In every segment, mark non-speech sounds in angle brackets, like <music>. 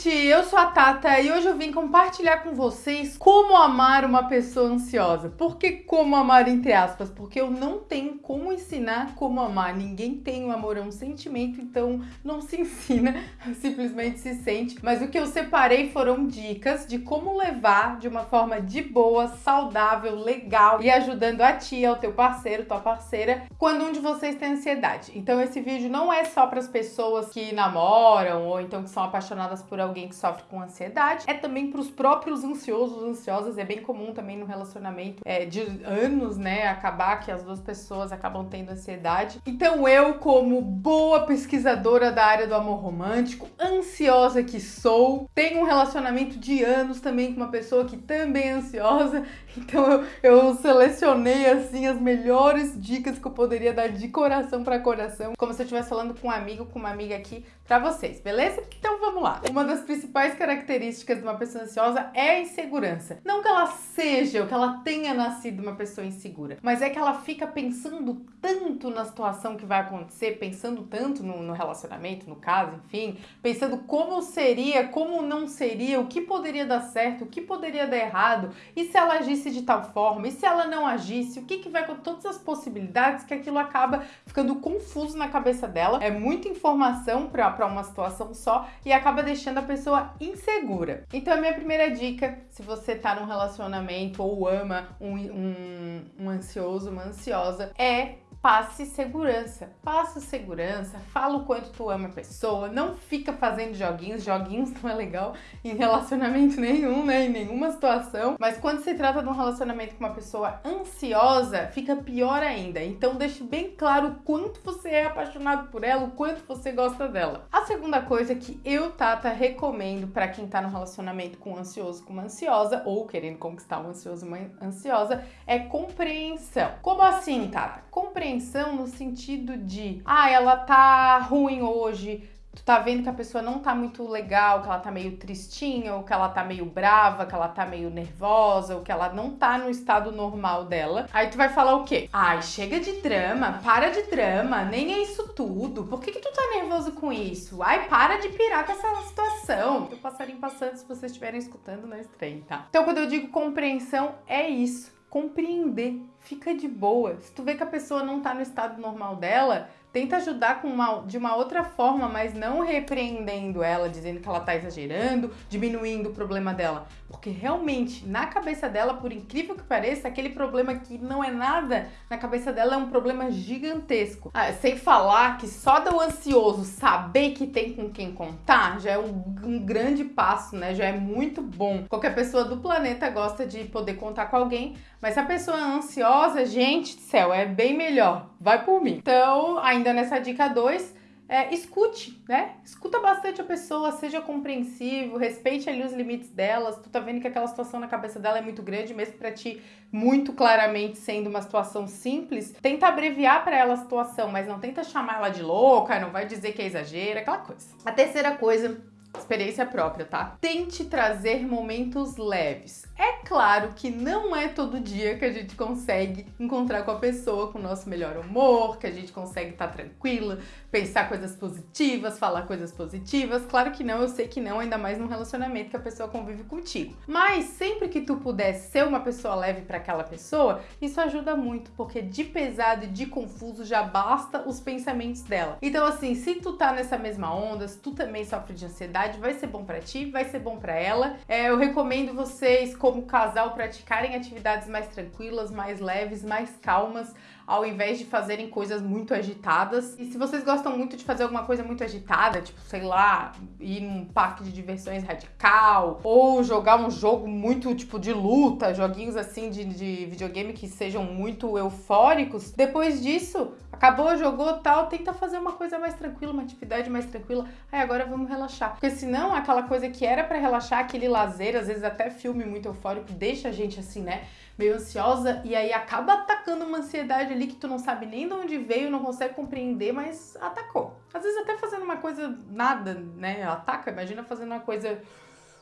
gente! Eu sou a Tata e hoje eu vim compartilhar com vocês como amar uma pessoa ansiosa. Por que como amar entre aspas? Porque eu não tenho como ensinar como amar. Ninguém tem o amor, é um sentimento, então não se <laughs> ensina, simplesmente se sente. Mas o que eu separei foram dicas de como levar de uma forma de boa, saudável, legal e ajudando a tia, o teu parceiro, tua parceira, quando um de vocês tem ansiedade. Então esse vídeo não é só para as pessoas que namoram ou então que são apaixonadas por alguém que sofre com ansiedade, é também para os próprios ansiosos, ansiosas, é bem comum também no relacionamento é, de anos, né, acabar que as duas pessoas acabam tendo ansiedade. Então eu, como boa pesquisadora da área do amor romântico, ansiosa que sou, tenho um relacionamento de anos também com uma pessoa que também é ansiosa, <laughs> então eu, eu selecionei assim as melhores dicas que eu poderia dar de coração para coração, como se eu estivesse falando com um amigo, com uma amiga aqui para vocês, beleza? Então vamos lá. Uma das principais características de uma pessoa ansiosa é a insegurança. Não que ela seja ou que ela tenha nascido uma pessoa insegura, mas é que ela fica pensando tanto na situação que vai acontecer, pensando tanto no, no relacionamento, no caso, enfim, pensando como seria, como não seria, o que poderia dar certo, o que poderia dar errado, e se ela agisse de tal forma, e se ela não agisse, o que, que vai com todas as possibilidades que aquilo acaba ficando confuso na cabeça dela. É muita informação para para uma situação só e acaba deixando a pessoa insegura. Então a minha primeira dica, se você tá num relacionamento ou ama um, um, um ansioso, uma ansiosa, é passe segurança. Passe segurança, fala o quanto tu ama a pessoa, não fica fazendo joguinhos, joguinhos não é legal em relacionamento nenhum, né, em nenhuma situação, mas quando se trata de um relacionamento com uma pessoa ansiosa, fica pior ainda. Então deixe bem claro o quanto você é apaixonado por ela, o quanto você gosta dela. A segunda coisa que eu, Tata, recomendo para quem tá no relacionamento com um ansioso, com uma ansiosa, ou querendo conquistar um ansioso, uma ansiosa, é compreensão. Como assim, Tata? Compreensão compreensão no sentido de, ah, ela tá ruim hoje, tu tá vendo que a pessoa não tá muito legal, que ela tá meio tristinha, ou que ela tá meio brava, que ela tá meio nervosa, ou que ela não tá no estado normal dela. Aí tu vai falar o quê? Ai, chega de drama, para de drama, nem é isso tudo. Por que que tu tá nervoso com isso? Ai, para de pirar com essa situação. O passarinho passando, se vocês estiverem escutando, não estranho, tá? Então, quando eu digo compreensão, é isso compreender, fica de boa. Se tu vê que a pessoa não tá no estado normal dela, tenta ajudar com uma, de uma outra forma, mas não repreendendo ela, dizendo que ela tá exagerando, diminuindo o problema dela. Porque realmente, na cabeça dela, por incrível que pareça, aquele problema que não é nada, na cabeça dela é um problema gigantesco. Ah, sem falar que só do ansioso saber que tem com quem contar já é um, um grande passo, né? Já é muito bom. Qualquer pessoa do planeta gosta de poder contar com alguém, mas se a pessoa é ansiosa, gente do céu, é bem melhor. Vai por mim. Então, ainda nessa dica 2, é, escute, né? Escuta bastante a pessoa, seja compreensivo, respeite ali os limites delas. Tu tá vendo que aquela situação na cabeça dela é muito grande, mesmo para ti, muito claramente sendo uma situação simples. Tenta abreviar para ela a situação, mas não tenta chamar ela de louca, não vai dizer que é exagero, aquela coisa. A terceira coisa experiência própria, tá? Tente trazer momentos leves. É claro que não é todo dia que a gente consegue encontrar com a pessoa com o nosso melhor humor, que a gente consegue estar tá tranquila, pensar coisas positivas, falar coisas positivas. Claro que não, eu sei que não, ainda mais num relacionamento que a pessoa convive contigo. Mas sempre que tu puder ser uma pessoa leve para aquela pessoa, isso ajuda muito, porque de pesado e de confuso já basta os pensamentos dela. Então assim, se tu tá nessa mesma onda, se tu também sofre de ansiedade, vai ser bom para ti, vai ser bom para ela. É, eu recomendo vocês como casal praticarem atividades mais tranquilas, mais leves, mais calmas, ao invés de fazerem coisas muito agitadas. E se vocês gostam muito de fazer alguma coisa muito agitada, tipo, sei lá, ir num parque de diversões radical, ou jogar um jogo muito, tipo, de luta, joguinhos assim de, de videogame que sejam muito eufóricos, depois disso, acabou, jogou tal, tenta fazer uma coisa mais tranquila, uma atividade mais tranquila. Aí agora vamos relaxar. Porque senão, aquela coisa que era para relaxar, aquele lazer, às vezes até filme muito eufórico, deixa a gente assim, né? Meio ansiosa e aí acaba atacando uma ansiedade ali que tu não sabe nem de onde veio, não consegue compreender, mas atacou. Às vezes até fazendo uma coisa nada, né? Ataca, imagina fazendo uma coisa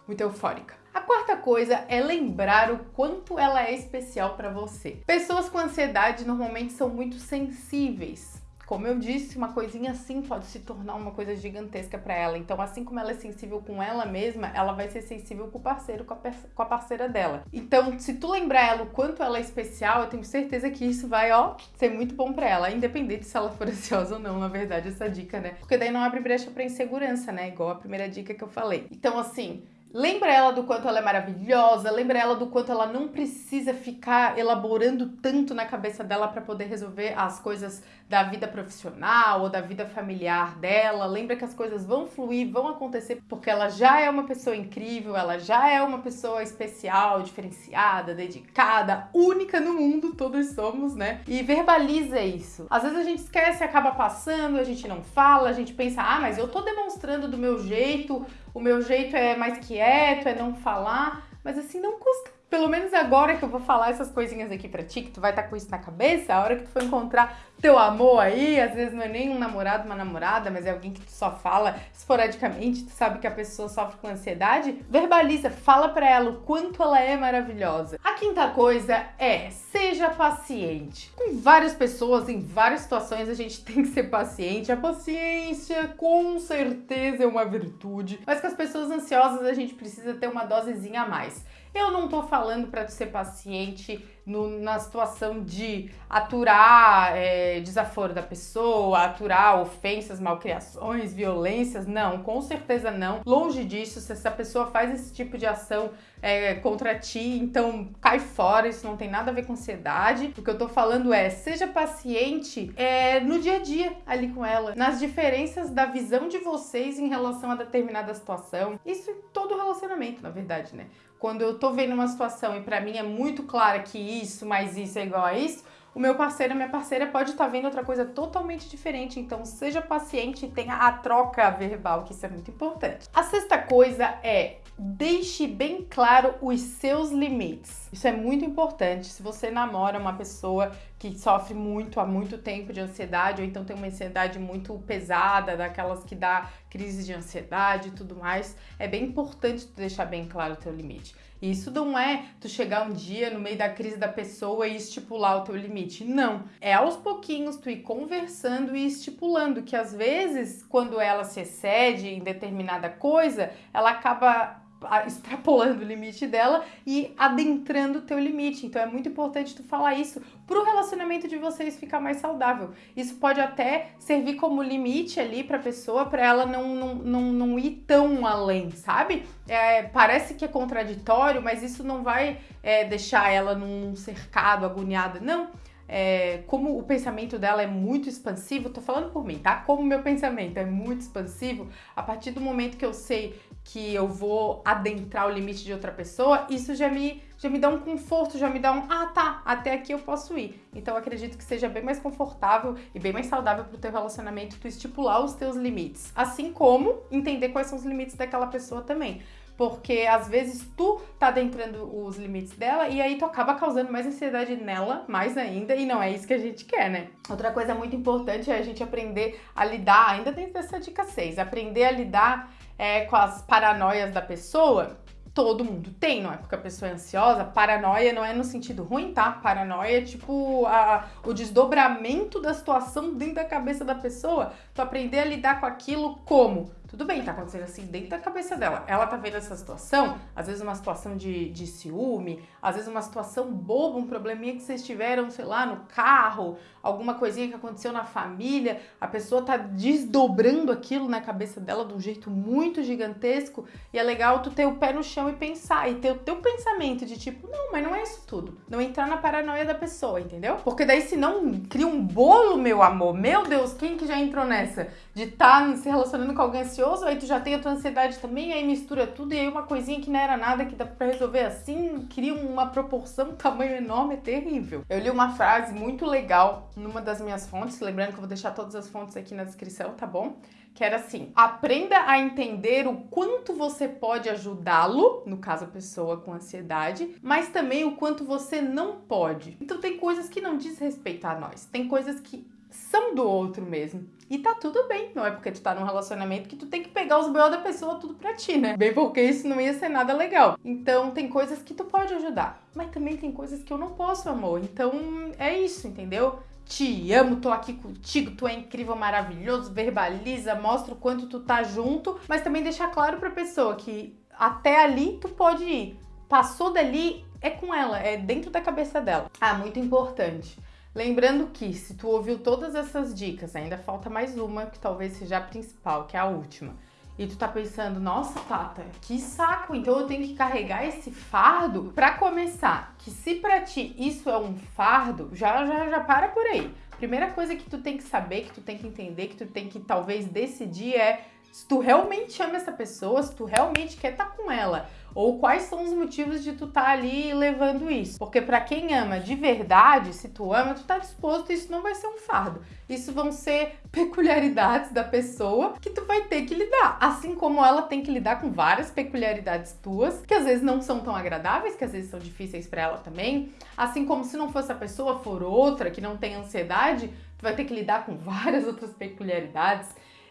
muito eufórica. A quarta coisa é lembrar o quanto ela é especial para você. Pessoas com ansiedade normalmente são muito sensíveis Como eu disse, uma coisinha assim pode se tornar uma coisa gigantesca para ela. Então, assim como ela é sensível com ela mesma, ela vai ser sensível com o parceiro, com a, com a parceira dela. Então, se tu lembrar ela o quanto ela é especial, eu tenho certeza que isso vai, ó, ser muito bom para ela, independente se ela for <laughs> ansiosa ou não, na verdade, essa dica, né? Porque daí não abre brecha para insegurança, né? Igual a primeira dica que eu falei. Então, assim, Lembra ela do quanto ela é maravilhosa, lembra ela do quanto ela não precisa ficar elaborando tanto na cabeça dela para poder resolver as coisas da vida profissional ou da vida familiar dela. Lembra que as coisas vão fluir, vão acontecer porque ela já é uma pessoa incrível, ela já é uma pessoa especial, diferenciada, dedicada, única no mundo, todos somos, né? E verbaliza isso. Às vezes a gente esquece, acaba passando, a gente não fala, a gente pensa: "Ah, mas eu tô demonstrando do meu jeito, o meu jeito é mais quieto, é não falar, mas assim, não custa. Pelo menos agora que eu vou falar essas coisinhas aqui pra ti, que tu vai estar tá com isso na cabeça, a hora que tu for encontrar teu amor aí, às vezes não é nem um namorado, uma namorada, mas é alguém que tu só fala esporadicamente, tu sabe que a pessoa sofre com ansiedade, verbaliza, fala para ela o quanto ela é maravilhosa. A quinta coisa é, seja paciente. Com várias pessoas, em várias situações, a gente <laughs> tem que ser paciente. A paciência, com certeza, é uma virtude, mas com as pessoas ansiosas a gente precisa ter uma dosezinha a mais. Eu não tô falando para tu ser paciente no, na situação de aturar é, desaforo da pessoa, aturar ofensas, malcriações, violências. Não, com certeza não. Longe disso, se essa pessoa faz esse tipo de ação é, contra ti, então cai fora, isso não tem nada a ver com ansiedade. O que eu tô falando é, seja paciente é, no dia a dia ali com ela, nas diferenças da visão de vocês em relação a determinada situação. Isso em todo relacionamento, na verdade, né? Quando eu tô vendo uma situação e para mim é muito clara que isso mais isso é igual a isso, o meu parceiro, minha parceira pode estar tá vendo outra coisa totalmente diferente. Então, seja paciente e tenha a troca verbal, que isso é muito importante. A sexta coisa é deixe bem claro os seus limites. Isso é muito importante. Se você namora uma pessoa que sofre muito há muito tempo de ansiedade, ou então tem uma ansiedade muito pesada, daquelas que dá crise de ansiedade e tudo mais, é bem importante deixar bem claro o teu limite. Isso não é tu chegar um dia no meio da crise da pessoa e estipular o teu limite. Não. É aos pouquinhos tu ir conversando e estipulando que às vezes, quando ela se excede em determinada coisa, ela acaba extrapolando o limite dela e adentrando o teu limite. Então é muito importante tu falar isso para o relacionamento de vocês ficar mais saudável. Isso pode até servir como limite ali para a pessoa, para ela não, não, não, não ir tão além, sabe? É, parece que é contraditório, mas isso não vai é, deixar ela num cercado, agoniada. Não é, como o pensamento dela é muito expansivo, tô falando por mim, tá? Como o meu pensamento é muito expansivo, a partir do momento que eu sei que eu vou adentrar o limite de outra pessoa, isso já me, já me dá um conforto, já me dá um, ah tá, até aqui eu posso ir. Então acredito que seja bem mais confortável e bem mais saudável pro teu relacionamento tu estipular os teus limites. Assim como entender quais são os limites daquela pessoa também porque às vezes tu tá adentrando os limites dela e aí tu acaba causando mais ansiedade nela, mais ainda, e não é isso que a gente quer, né? Outra coisa muito importante é a gente aprender a lidar, ainda dentro dessa dica 6, aprender a lidar é, com as paranoias da pessoa todo mundo tem, não é porque a pessoa é ansiosa. Paranoia não é no sentido ruim, tá? Paranoia é tipo a, o desdobramento da situação dentro da cabeça da pessoa. Tu aprender a lidar com aquilo como? Tudo bem, tá acontecendo assim dentro da cabeça dela. Ela tá vendo essa situação, às vezes uma situação de, de ciúme, às vezes uma situação boba, um probleminha que vocês tiveram, sei lá, no carro, alguma coisinha que aconteceu na família. A pessoa tá desdobrando aquilo na cabeça dela de um jeito muito gigantesco. E é legal tu ter o pé no chão e pensar, e ter o teu pensamento de tipo, não, mas não é isso tudo. Não entrar na paranoia da pessoa, entendeu? Porque daí se não cria um bolo, meu amor, meu Deus, quem que já entrou nessa? De estar tá se relacionando com alguém ansioso, aí tu já tem a tua ansiedade também, aí mistura tudo, e aí uma coisinha que não era nada, que dá pra resolver assim, cria uma proporção, um <laughs> tamanho enorme, é terrível. Eu li uma frase muito legal numa das minhas fontes, lembrando que eu vou deixar todas as fontes aqui na descrição, tá bom? Que era assim: aprenda a entender o quanto você pode ajudá-lo, no caso a pessoa com ansiedade, mas também o quanto você não pode. Então tem coisas que não diz respeito a nós, tem coisas que são do outro mesmo. E tá tudo bem, não é porque tu tá num relacionamento que tu tem que pegar os B.O. da pessoa tudo pra ti, né? Bem porque isso não ia ser nada legal. Então tem coisas que tu pode ajudar, mas também tem coisas que eu não posso, amor. Então é isso, entendeu? te amo, tô aqui contigo, tu é incrível, maravilhoso, verbaliza, mostra o quanto tu tá junto, mas também deixar claro pra pessoa que até ali tu pode ir. Passou dali, é com ela, é dentro da cabeça dela. Ah, muito importante. Lembrando que se tu ouviu todas essas dicas, ainda falta mais uma que talvez seja a principal, que é a última. E tu tá pensando, nossa, Tata, que saco, então eu tenho que carregar esse fardo? Para começar, que se para ti isso é um fardo, já já já para por aí. Primeira coisa que tu tem que saber, que tu tem que entender, que tu tem que talvez decidir é se tu realmente ama essa pessoa, se tu realmente quer estar tá com ela, ou quais são os motivos de tu estar tá ali levando isso. Porque para quem ama de verdade, se tu ama, tu tá disposto, isso não vai ser um fardo. Isso vão ser <laughs> peculiaridades da pessoa que tu vai ter que lidar, assim como ela tem que lidar com várias peculiaridades tuas, que às vezes não são tão agradáveis, que às vezes são difíceis para ela também, assim como se não fosse a pessoa for outra que não tem ansiedade, tu vai ter que lidar com <laughs> várias outras peculiaridades.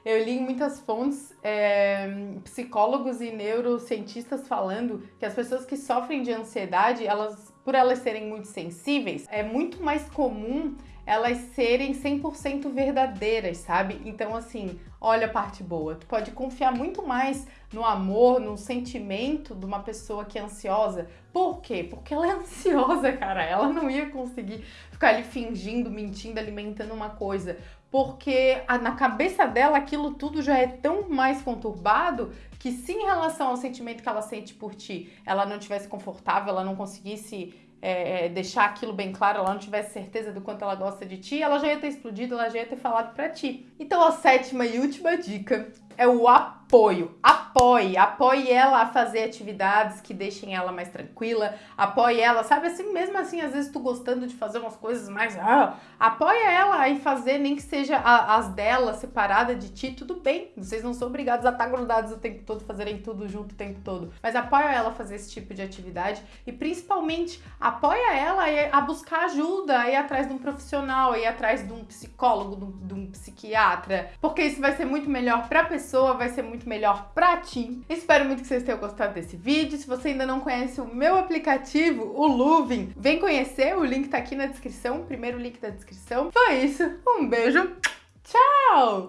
Eu li em muitas fontes é, psicólogos e neurocientistas falando que as pessoas que sofrem de ansiedade, elas, por elas serem muito sensíveis, é muito mais comum elas serem 100% verdadeiras, sabe? Então, assim, olha a parte boa. Tu pode confiar muito mais no amor, no sentimento de uma pessoa que é ansiosa. Por quê? Porque ela é <laughs> ansiosa, cara. Ela não ia conseguir ficar ali fingindo, mentindo, alimentando uma coisa. Porque na cabeça dela aquilo tudo já é tão mais conturbado que se em relação ao sentimento que ela sente por ti, ela não tivesse confortável, ela não conseguisse é, é, deixar aquilo bem claro, ela não tivesse certeza do quanto ela gosta de ti, ela já ia ter explodido, ela já ia ter falado pra ti. Então a sétima e última dica é o apoio. Apoie, apoie ela a fazer atividades que deixem ela mais tranquila, apoie ela, sabe assim, mesmo assim, às vezes tu gostando de fazer umas coisas mais, ah, apoia ela a ir fazer, nem que seja a, as dela separada de ti, tudo bem. Vocês não são obrigados a estar grudados o tempo todo, fazerem tudo junto o tempo todo, mas apoia ela a fazer esse tipo de atividade e principalmente apoia ela a buscar ajuda, a ir atrás de um profissional, a ir atrás de um psicólogo, de um, de um psiquiatra, porque isso vai ser muito melhor pra pessoa pessoa vai ser muito melhor pra ti. Espero muito que vocês tenham gostado desse vídeo. Se você ainda não conhece o meu aplicativo, o Luvin, vem conhecer. O link tá aqui na descrição, primeiro link da descrição. Foi isso. Um beijo. Tchau!